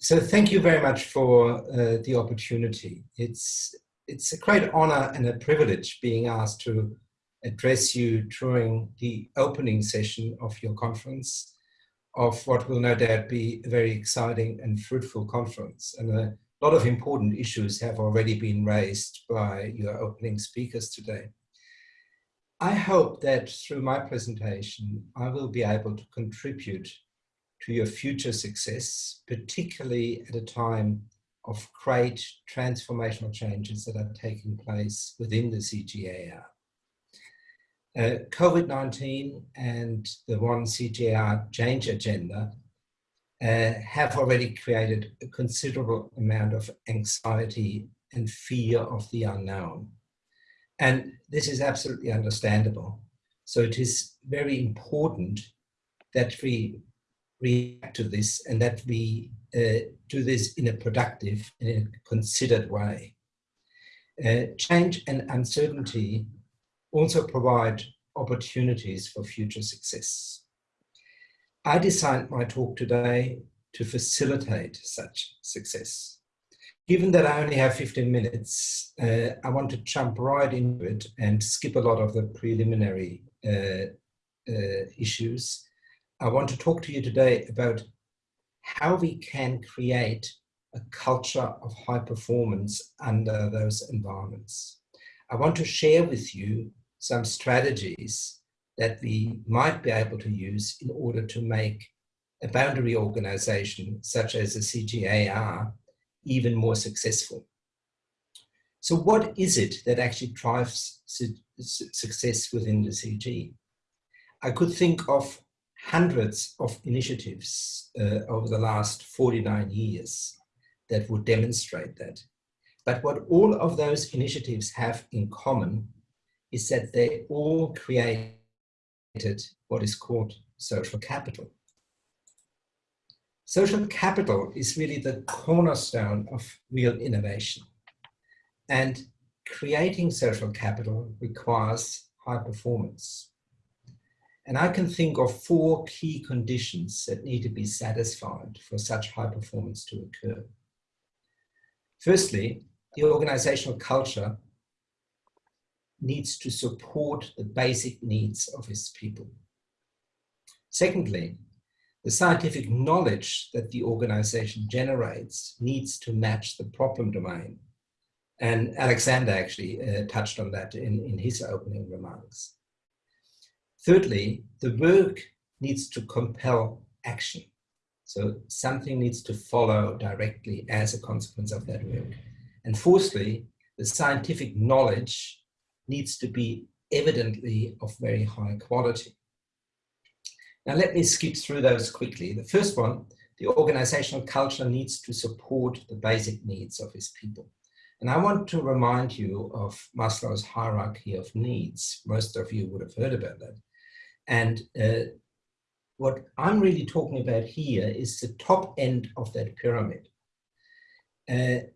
So thank you very much for uh, the opportunity. It's, it's a great honor and a privilege being asked to address you during the opening session of your conference of what will no doubt be a very exciting and fruitful conference. And a lot of important issues have already been raised by your opening speakers today. I hope that through my presentation, I will be able to contribute to your future success, particularly at a time of great transformational changes that are taking place within the CGIAR. Uh, COVID-19 and the One CGIAR change agenda uh, have already created a considerable amount of anxiety and fear of the unknown. And this is absolutely understandable. So it is very important that we react to this and that we uh, do this in a productive and in a considered way. Uh, change and uncertainty also provide opportunities for future success. I designed my talk today to facilitate such success. Given that I only have 15 minutes, uh, I want to jump right into it and skip a lot of the preliminary uh, uh, issues. I want to talk to you today about how we can create a culture of high performance under those environments. I want to share with you some strategies that we might be able to use in order to make a boundary organization such as the CGIAR even more successful. So what is it that actually drives su success within the CG? I could think of hundreds of initiatives uh, over the last 49 years that would demonstrate that. But what all of those initiatives have in common is that they all created what is called social capital. Social capital is really the cornerstone of real innovation. And creating social capital requires high performance. And I can think of four key conditions that need to be satisfied for such high performance to occur. Firstly, the organizational culture needs to support the basic needs of his people. Secondly, the scientific knowledge that the organization generates needs to match the problem domain. And Alexander actually uh, touched on that in, in his opening remarks. Thirdly, the work needs to compel action. So something needs to follow directly as a consequence of that work. And fourthly, the scientific knowledge needs to be evidently of very high quality. Now let me skip through those quickly. The first one, the organizational culture needs to support the basic needs of its people. And I want to remind you of Maslow's hierarchy of needs. Most of you would have heard about that. And uh, what I'm really talking about here is the top end of that pyramid. Uh,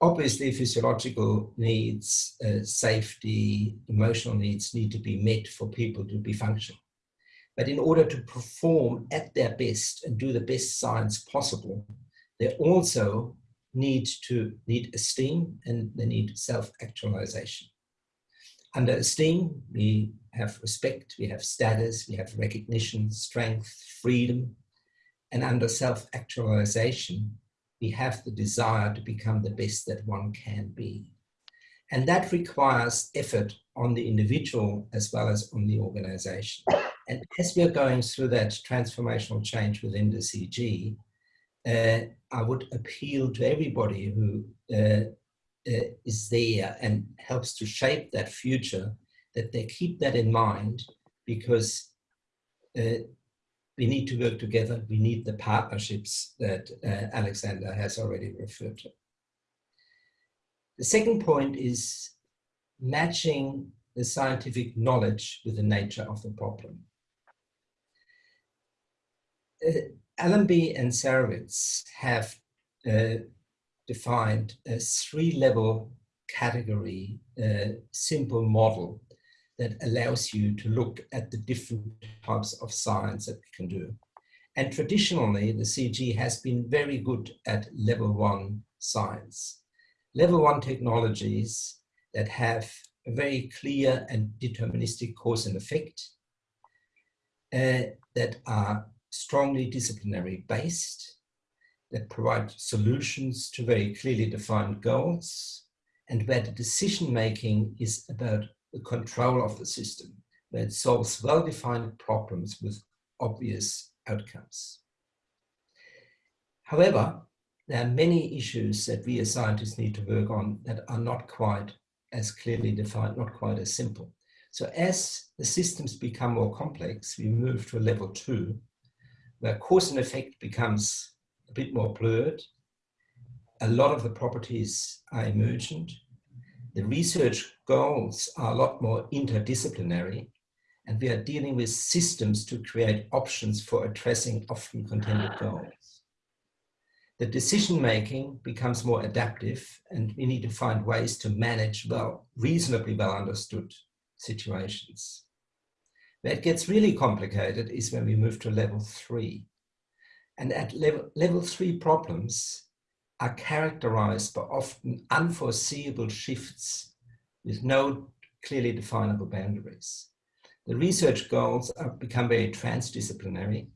obviously physiological needs, uh, safety, emotional needs need to be met for people to be functional. But in order to perform at their best and do the best science possible, they also need to need esteem and they need self-actualization. Under esteem, we have respect, we have status, we have recognition, strength, freedom. And under self-actualization, we have the desire to become the best that one can be. And that requires effort on the individual as well as on the organization. And as we are going through that transformational change within the CG, uh, I would appeal to everybody who uh, uh, is there and helps to shape that future, that they keep that in mind because uh, we need to work together. We need the partnerships that uh, Alexander has already referred to. The second point is matching the scientific knowledge with the nature of the problem. Uh, Allenby and Sarewitz have uh, defined a three-level category uh, simple model that allows you to look at the different types of science that we can do. And traditionally, the CG has been very good at level one science. Level one technologies that have a very clear and deterministic cause and effect, uh, that are strongly disciplinary based, that provide solutions to very clearly defined goals, and where the decision making is about the control of the system, that solves well-defined problems with obvious outcomes. However, there are many issues that we as scientists need to work on that are not quite as clearly defined, not quite as simple. So as the systems become more complex, we move to a level two, where cause and effect becomes a bit more blurred. A lot of the properties are emergent. The research goals are a lot more interdisciplinary, and we are dealing with systems to create options for addressing often contended ah. goals. The decision making becomes more adaptive, and we need to find ways to manage well, reasonably well understood situations. Where it gets really complicated is when we move to level three. And at level, level three problems are characterized by often unforeseeable shifts with no clearly definable boundaries. The research goals have become very transdisciplinary,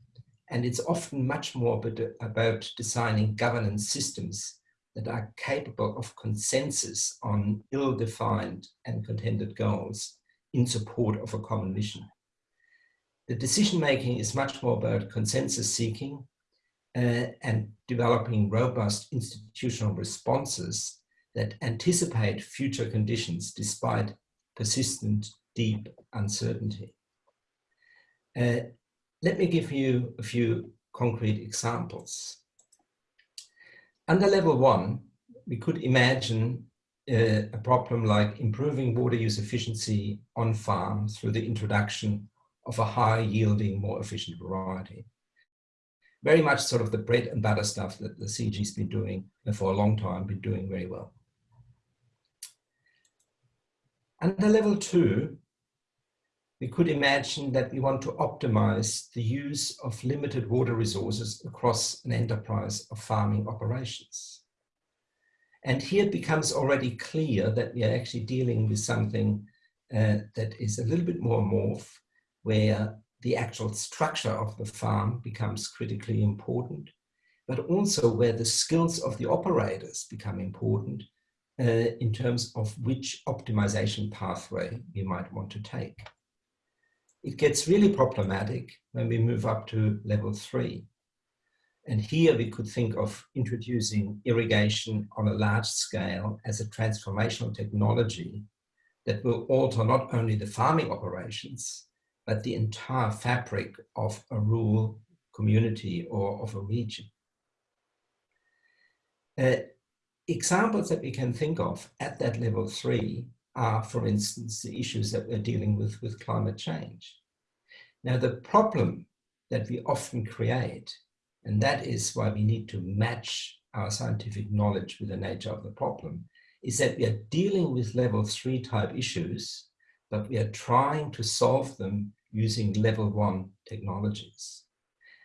and it's often much more about designing governance systems that are capable of consensus on ill-defined and contended goals in support of a common mission. The decision-making is much more about consensus seeking and developing robust institutional responses that anticipate future conditions despite persistent deep uncertainty. Uh, let me give you a few concrete examples. Under level one, we could imagine uh, a problem like improving water use efficiency on farm through the introduction of a high yielding, more efficient variety very much sort of the bread and butter stuff that the CG's been doing for a long time, been doing very well. Under level two, we could imagine that we want to optimize the use of limited water resources across an enterprise of farming operations. And here it becomes already clear that we are actually dealing with something uh, that is a little bit more morph, where the actual structure of the farm becomes critically important, but also where the skills of the operators become important uh, in terms of which optimization pathway we might want to take. It gets really problematic when we move up to level three. And here we could think of introducing irrigation on a large scale as a transformational technology that will alter not only the farming operations, but the entire fabric of a rural community or of a region. Uh, examples that we can think of at that level three are, for instance, the issues that we're dealing with with climate change. Now, the problem that we often create, and that is why we need to match our scientific knowledge with the nature of the problem, is that we are dealing with level three type issues, but we are trying to solve them using level one technologies.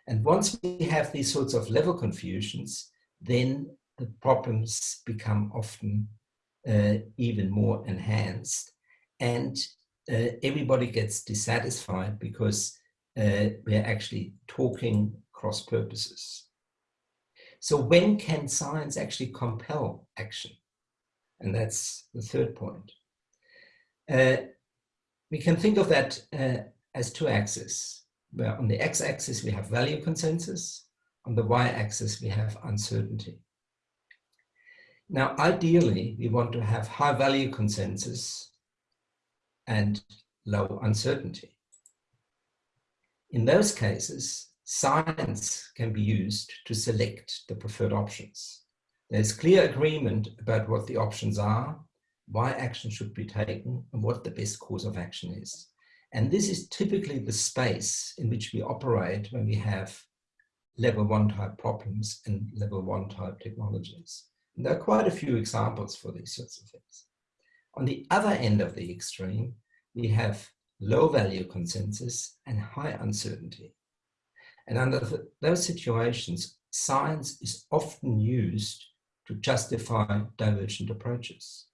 And once we have these sorts of level confusions, then the problems become often uh, even more enhanced and uh, everybody gets dissatisfied because uh, we're actually talking cross purposes. So when can science actually compel action? And that's the third point. Uh, we can think of that uh, as two axes, where on the x-axis we have value consensus, on the y-axis we have uncertainty. Now, ideally, we want to have high value consensus and low uncertainty. In those cases, science can be used to select the preferred options. There's clear agreement about what the options are, why action should be taken, and what the best course of action is. And this is typically the space in which we operate when we have level one type problems and level one type technologies. And there are quite a few examples for these sorts of things. On the other end of the extreme, we have low value consensus and high uncertainty. And under those situations, science is often used to justify divergent approaches.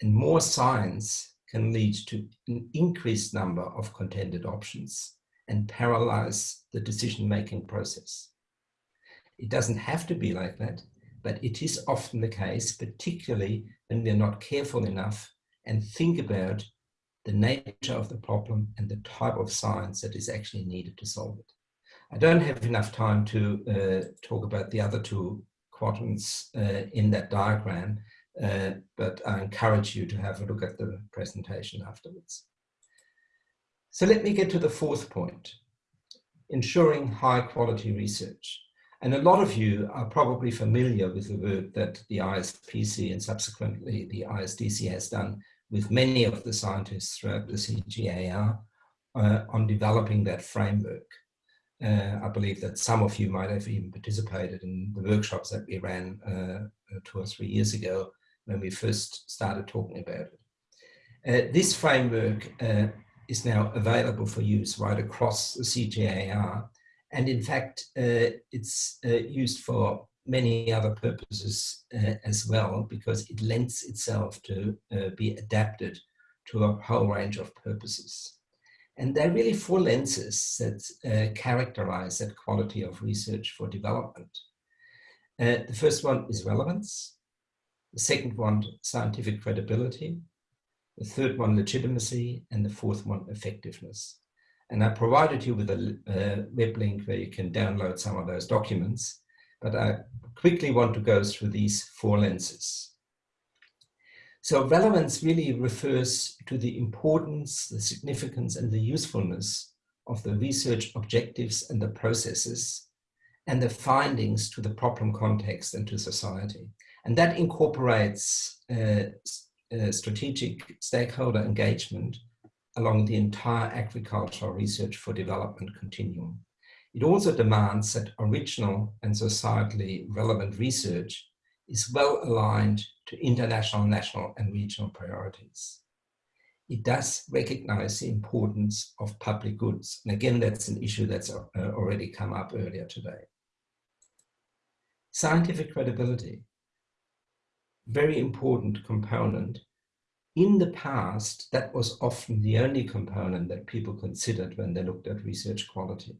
And more science can lead to an increased number of contended options and paralyze the decision-making process. It doesn't have to be like that, but it is often the case, particularly when we're not careful enough and think about the nature of the problem and the type of science that is actually needed to solve it. I don't have enough time to uh, talk about the other two quadrants uh, in that diagram, uh, but I encourage you to have a look at the presentation afterwards. So let me get to the fourth point, ensuring high quality research. And a lot of you are probably familiar with the work that the ISPC and subsequently the ISDC has done with many of the scientists throughout the CGIAR uh, on developing that framework. Uh, I believe that some of you might have even participated in the workshops that we ran uh, two or three years ago when we first started talking about it. Uh, this framework uh, is now available for use right across the CGIAR and in fact, uh, it's uh, used for many other purposes uh, as well, because it lends itself to uh, be adapted to a whole range of purposes. And there are really four lenses that characterize that quality of research for development. The first one is relevance. The second one, scientific credibility. The third one, legitimacy. And the fourth one, effectiveness. And I provided you with a uh, web link where you can download some of those documents, but I quickly want to go through these four lenses. So relevance really refers to the importance, the significance and the usefulness of the research objectives and the processes and the findings to the problem context and to society. And that incorporates uh, uh, strategic stakeholder engagement along the entire agricultural research for development continuum. It also demands that original and societally relevant research is well aligned to international, national and regional priorities. It does recognize the importance of public goods. And again, that's an issue that's uh, already come up earlier today. Scientific credibility, very important component in the past, that was often the only component that people considered when they looked at research quality.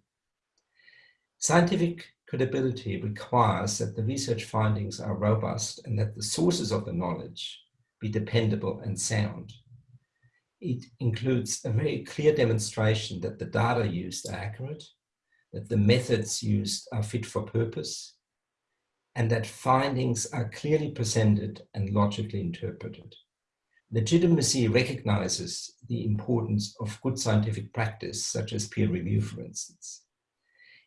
Scientific credibility requires that the research findings are robust and that the sources of the knowledge be dependable and sound. It includes a very clear demonstration that the data used are accurate, that the methods used are fit for purpose, and that findings are clearly presented and logically interpreted. Legitimacy recognizes the importance of good scientific practice, such as peer review, for instance.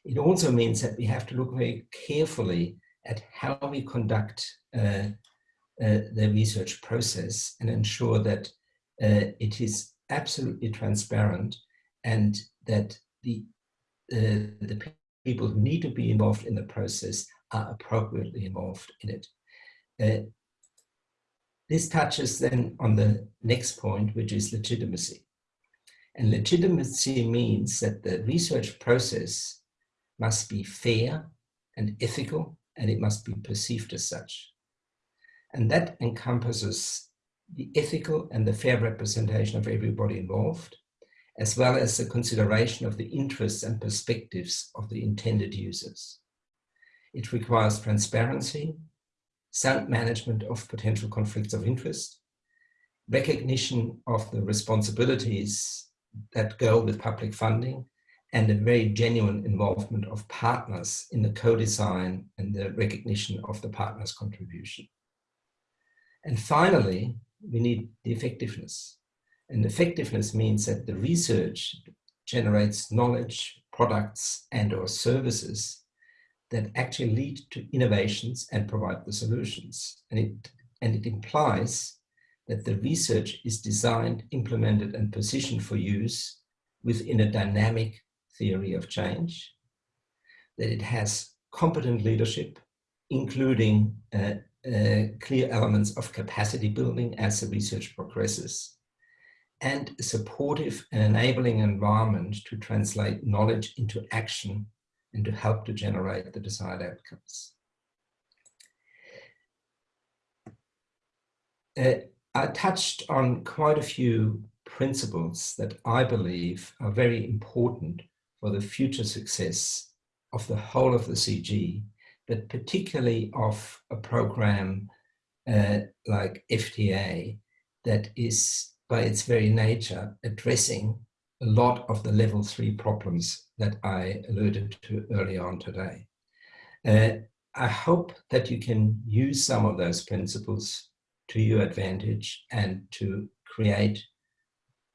It also means that we have to look very carefully at how we conduct uh, uh, the research process and ensure that uh, it is absolutely transparent and that the, uh, the people who need to be involved in the process are appropriately involved in it. Uh, this touches then on the next point, which is legitimacy. And legitimacy means that the research process must be fair and ethical, and it must be perceived as such. And that encompasses the ethical and the fair representation of everybody involved, as well as the consideration of the interests and perspectives of the intended users. It requires transparency, sound management of potential conflicts of interest, recognition of the responsibilities that go with public funding, and a very genuine involvement of partners in the co-design and the recognition of the partner's contribution. And finally, we need the effectiveness. And effectiveness means that the research generates knowledge, products, and or services that actually lead to innovations and provide the solutions. And it, and it implies that the research is designed, implemented and positioned for use within a dynamic theory of change, that it has competent leadership, including uh, uh, clear elements of capacity building as the research progresses, and a supportive and enabling environment to translate knowledge into action and to help to generate the desired outcomes. Uh, I touched on quite a few principles that I believe are very important for the future success of the whole of the CG, but particularly of a program uh, like FTA that is by its very nature addressing a lot of the level three problems that I alluded to early on today. Uh, I hope that you can use some of those principles to your advantage and to create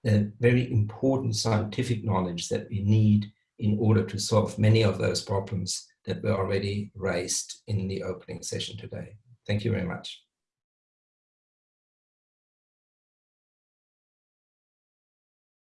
the very important scientific knowledge that we need in order to solve many of those problems that were already raised in the opening session today. Thank you very much.